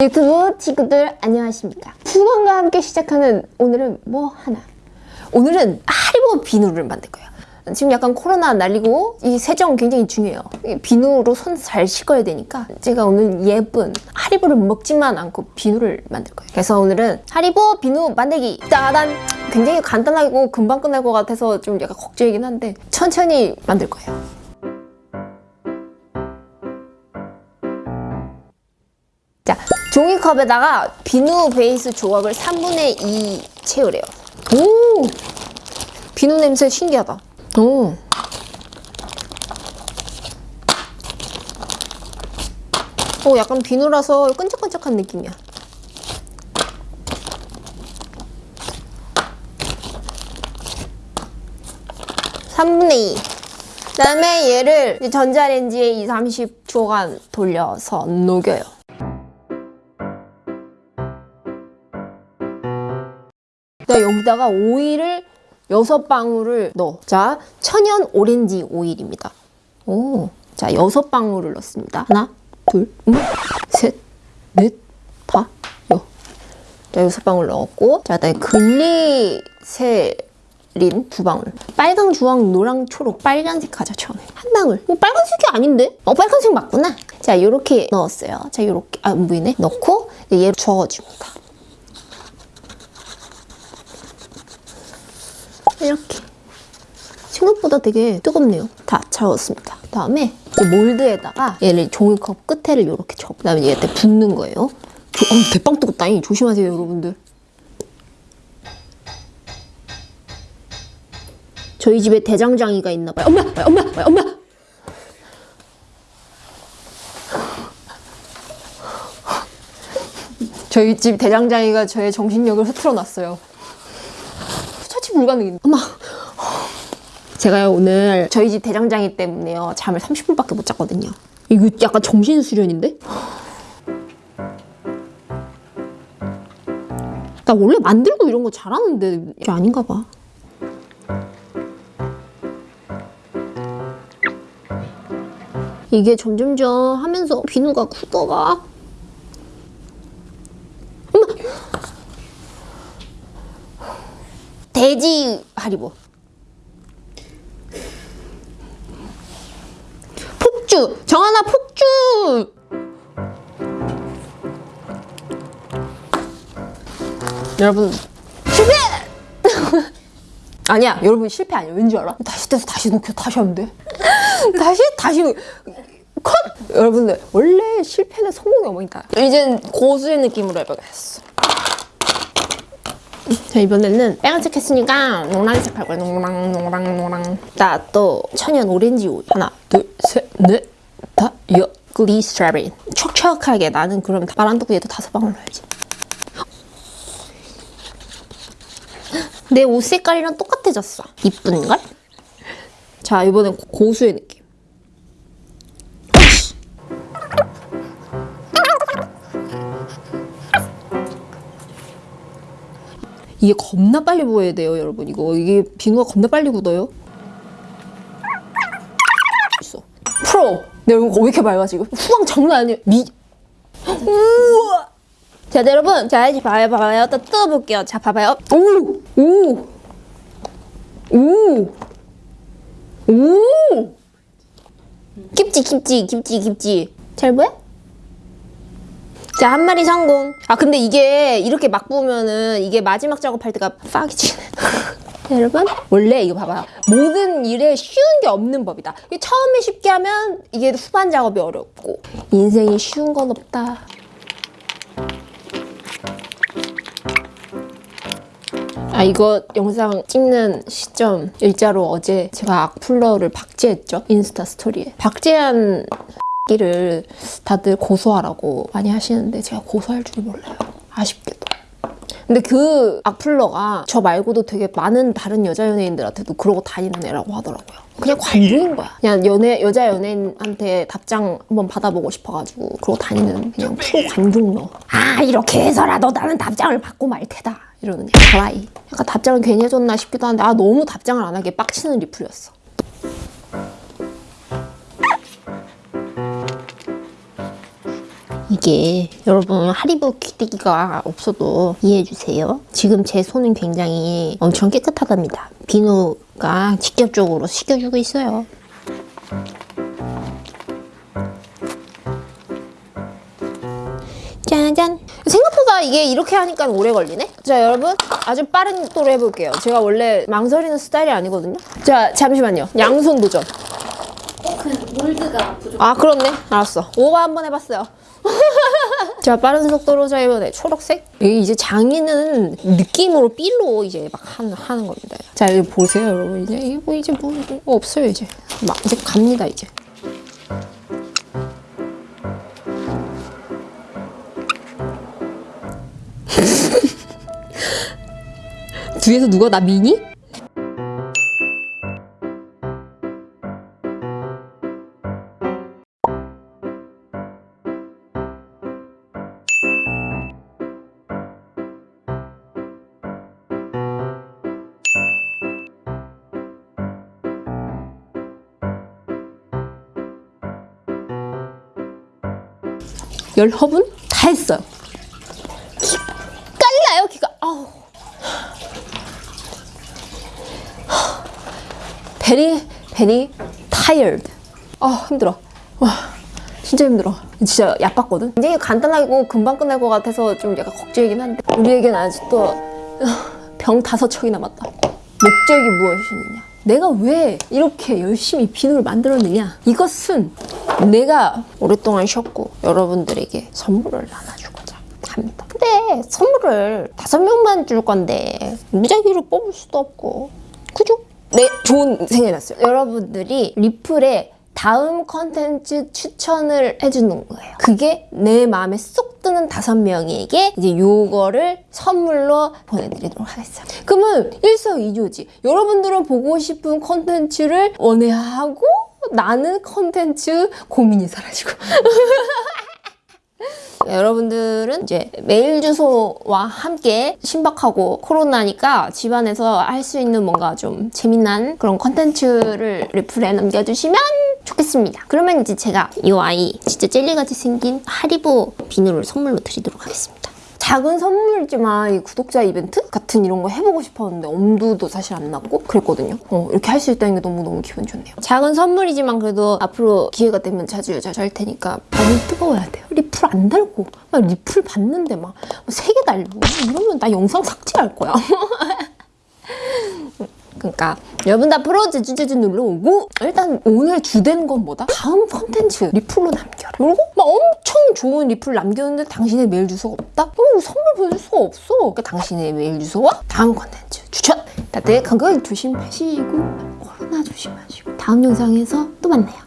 유튜브 친구들 안녕하십니까? 수건과 함께 시작하는 오늘은 뭐 하나? 오늘은 하리보 비누를 만들 거예요. 지금 약간 코로나 날리고 이 세정 굉장히 중요해요. 이 비누로 손 잘 씻어야 되니까 제가 오늘 예쁜 하리보를 먹지만 않고 비누를 만들 거예요. 그래서 오늘은 하리보 비누 만들기! 짜잔! 굉장히 간단하고 금방 끝날 것 같아서 좀 약간 걱정이긴 한데 천천히 만들 거예요 자, 종이컵에다가 비누 베이스 조각을 3분의 2 채우래요. 오! 비누 냄새 신기하다. 오. 오, 약간 비누라서 끈적끈적한 느낌이야. 삼분의 2. 그다음에 얘를 전자레인지에 2, 30초간 돌려서 녹여요. 자, 여기다가 오일을 여섯 방울을 넣어. 자, 천연 오렌지 오일입니다. 오, 자, 여섯 방울을 넣습니다. 하나, 둘, 음, 셋, 넷, 다, 여. 자, 여섯 방울 넣었고, 자, 그다음에 글리세린 두 방울. 빨강, 주황, 노랑, 초록, 빨간색 하자 처음에. 한 방울. 뭐 빨간색이 아닌데? 어, 빨간색 맞구나. 자, 요렇게 넣었어요. 자, 요렇게 아, 안 보이네. 넣고 얘를 저어줍니다. 이렇게 생각보다 되게 뜨겁네요. 다 저었습니다. 다음에 이 몰드에다가 얘를 종이컵 끝에를 이렇게 접 그다음에 얘한테 붓는 거예요. 조, 어, 대빵 뜨겁다잉 조심하세요 여러분들. 저희 집에 대장장이가 있나 봐요. 엄마 엄마 엄마! 저희 집 대장장이가 저의 정신력을 흐트러 놨어요. 처치 불가능입니다. 엄마. 제가요 오늘 저희 집 대장장이 때문에요 잠을 30분밖에 못 잤거든요. 이거 약간 정신 수련인데? 나 원래 만들고 이런 거 잘하는데 이게 아닌가 봐. 이게 점점점 하면서 비누가 굳어가. 돼지 하리보. 여러분. 실패! 아니야 여러분 실패 아니야. 왠지 알아? 다시 떼서 다시 녹여 다시 하면 돼? 다시 다시 컷! 여러분들 원래 실패는 성공의 어머니다 이젠 고수의 느낌으로 해보겠어. 자 이번에는 빨간색 했으니까 노란색 할 거야. 노랑 노랑 노랑. 자또 천연 오렌지 오일 하나 둘셋넷다 여. 글리스트라빈 촉촉하게 나는 그럼 말한도구에도 다섯 방울 넣어야지 내 옷 색깔이랑 똑같아졌어 이쁜걸? 자 이번엔 고수의 느낌 이게 겁나 빨리 부어야 돼요, 여러분. 이거 이게 비누가 겁나 빨리 굳어요. 프로. 내 얼굴 왜 이렇게 맑아 지금? 후광 장난 아니에요. 미. 우와. 자, 네, 여러분. 자, 이제 봐요, 봐요. 또 뜯어볼게요. 자, 봐봐요. 오, 오, 오, 오. 김치, 김치, 김치, 김치. 잘 보여? 자, 한 마리 성공. 아, 근데 이게 이렇게 막 부으면은 이게 마지막 작업할 때가 빡이 치네. 여러분, 원래 이거 봐봐요. 모든 일에 쉬운 게 없는 법이다. 이게 처음에 쉽게 하면 이게 후반 작업이 어렵고. 인생이 쉬운 건 없다. 아 이거 영상 찍는 시점 일자로 어제 제가 악플러를 박제했죠 인스타 스토리에 박제한 를 다들 고소하라고 많이 하시는데 제가 고소할 줄이 몰라요. 아쉽게도. 근데 그 악플러가 저 말고도 되게 많은 다른 여자 연예인들한테도 그러고 다니는 애라고 하더라고요. 그냥 관종인 거야. 그냥 연애 여자 연예인한테 답장 한번 받아보고 싶어가지고 그러고 다니는 그냥 프로 관종러. 아 이렇게 해서라도 나는 답장을 받고 말 테다. 이러는 드라이. 약간 답장을 괜히 해줬나 싶기도 한데 아 너무 답장을 안 하게 빡치는 리플이었어. 이게 여러분 하리보 귀때기가 없어도 이해해주세요. 지금 제 손은 굉장히 엄청 깨끗하답니다. 비누가 직접적으로 식혀주고 있어요. 짜잔. 생각보다 이게 이렇게 하니까 오래 걸리네? 자, 여러분. 아주 빠른 속도로 해볼게요. 제가 원래 망설이는 스타일이 아니거든요. 자, 잠시만요. 양손 도전. 그 몰드가 부족. 아, 그렇네. 알았어. 오버 한번 해봤어요. 자, 빠른 속도로 자, 이번에 초록색. 이제 장인은 느낌으로 삘로 이제 막 하는, 하는 겁니다. 자, 이제 보세요, 여러분. 이제, 이게 뭐, 이제 뭐, 뭐 없어요, 이제. 막, 이제 갑니다, 이제. 뒤에서 누가 나 미니? 열 허분 다 했어요. 기, 깔나요, 기가. 아우. very very tired. 아 힘들어. 와 진짜 힘들어. 진짜 얕봤거든. 굉장히 간단하고 금방 끝날 것 같아서 좀 약간 걱정이긴 한데 우리에겐 아직도 어, 병 다섯 척이 남았다. 목적이 무엇이느냐? 내가 왜 이렇게 열심히 비누를 만들었느냐? 이것은 내가 오랫동안 쉬었고 여러분들에게 선물을 나눠주고자 합니다. 근데 선물을 다섯 명만 줄 건데 무작위로 뽑을 수도 없고 그죠? 네, 좋은 생각이 났어요. 여러분들이 리플에 다음 컨텐츠 추천을 해주는 거예요. 그게 내 마음에 쏙 드는 다섯 명에게 이제 요거를 선물로 보내드리도록 하겠습니다. 그러면 일석이조지. 여러분들은 보고 싶은 컨텐츠를 원해하고 나는 컨텐츠 고민이 사라지고. 여러분들은 이제 메일 주소와 함께 신박하고 코로나니까 집안에서 할 수 있는 뭔가 좀 재미난 그런 컨텐츠를 리플에 남겨주시면 좋겠습니다. 그러면 이제 제가 이 아이 진짜 젤리같이 생긴 하리보 비누를 선물로 드리도록 하겠습니다. 작은 선물이지만 이 구독자 이벤트 같은 이런 거 해보고 싶었는데 엄두도 사실 안 났고 그랬거든요. 어, 이렇게 할 수 있다는 게 너무너무 기분 좋네요. 작은 선물이지만 그래도 앞으로 기회가 되면 자주 자주 할 테니까 많이 뜨거워야 돼요. 리플 안 달고 막 리플 받는데 막 세 개 달고 이러면 나 영상 삭제할 거야. 그러니까 여러분 다 프로 제주제주 눌러 오고 일단 오늘 주된 건 뭐다? 다음 컨텐츠 리플로 남겨라. 그리고 막 엄청 좋은 리플 남겼는데 당신의 메일 주소가 없다? 그럼 선물 보내줄 수가 없어. 그러니까 당신의 메일 주소와 다음 컨텐츠 추천. 다들 건강 조심하시고 코로나 조심하시고 다음 영상에서 또 만나요.